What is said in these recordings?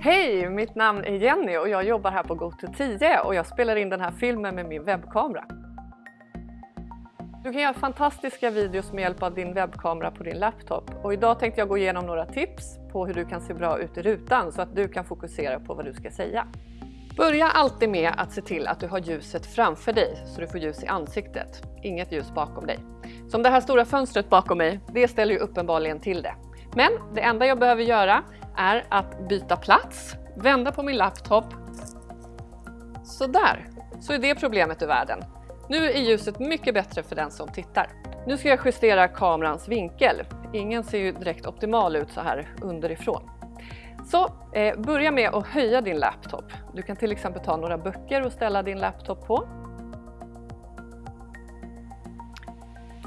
Hej! Mitt namn är Jenny och jag jobbar här på Goto10 och jag spelar in den här filmen med min webbkamera. Du kan göra fantastiska videos med hjälp av din webbkamera på din laptop och idag tänkte jag gå igenom några tips på hur du kan se bra ut i rutan så att du kan fokusera på vad du ska säga. Börja alltid med att se till att du har ljuset framför dig så du får ljus i ansiktet, inget ljus bakom dig. Som det här stora fönstret bakom mig, det ställer ju uppenbarligen till det. Men det enda jag behöver göra är att byta plats, vända på min laptop. Sådär, så är det problemet ur världen. Nu är ljuset mycket bättre för den som tittar. Nu ska jag justera kamerans vinkel. Ingen ser ju direkt optimal ut så här underifrån. Så eh, börja med att höja din laptop. Du kan till exempel ta några böcker och ställa din laptop på.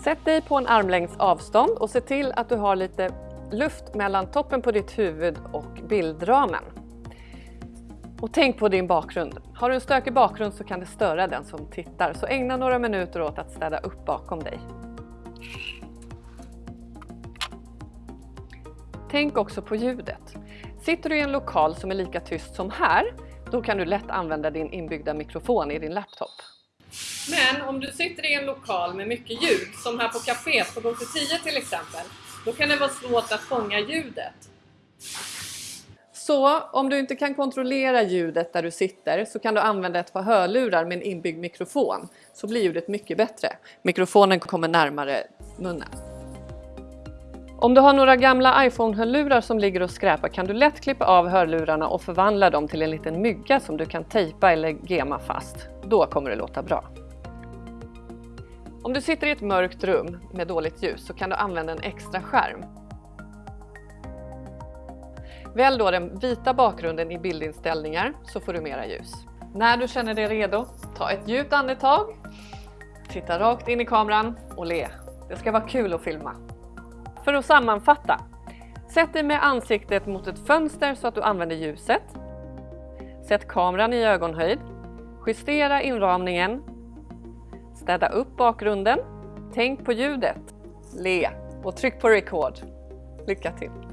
Sätt dig på en armlängds avstånd och se till att du har lite luft mellan toppen på ditt huvud och bildramen. Och tänk på din bakgrund. Har du en stökig bakgrund så kan det störa den som tittar, så ägna några minuter åt att städa upp bakom dig. Tänk också på ljudet. Sitter du i en lokal som är lika tyst som här, då kan du lätt använda din inbyggda mikrofon i din laptop. Men om du sitter i en lokal med mycket ljud, som här på kaféet på Gate 10 till exempel, då kan det vara svårt att fånga ljudet. Så om du inte kan kontrollera ljudet där du sitter så kan du använda ett par hörlurar med en inbyggd mikrofon. Så blir ljudet mycket bättre. Mikrofonen kommer närmare munnen. Om du har några gamla iPhone-hörlurar som ligger och skräpar kan du lätt klippa av hörlurarna och förvandla dem till en liten mygga som du kan tejpa eller gema fast. Då kommer det låta bra. Om du sitter i ett mörkt rum med dåligt ljus så kan du använda en extra skärm. Välj då den vita bakgrunden i bildinställningar så får du mera ljus. När du känner dig redo, ta ett djupt andetag, titta rakt in i kameran och le. Det ska vara kul att filma. För att sammanfatta. Sätt dig med ansiktet mot ett fönster så att du använder ljuset. Sätt kameran i ögonhöjd. Justera inramningen. Städa upp bakgrunden. Tänk på ljudet. Le och tryck på record. Lycka till!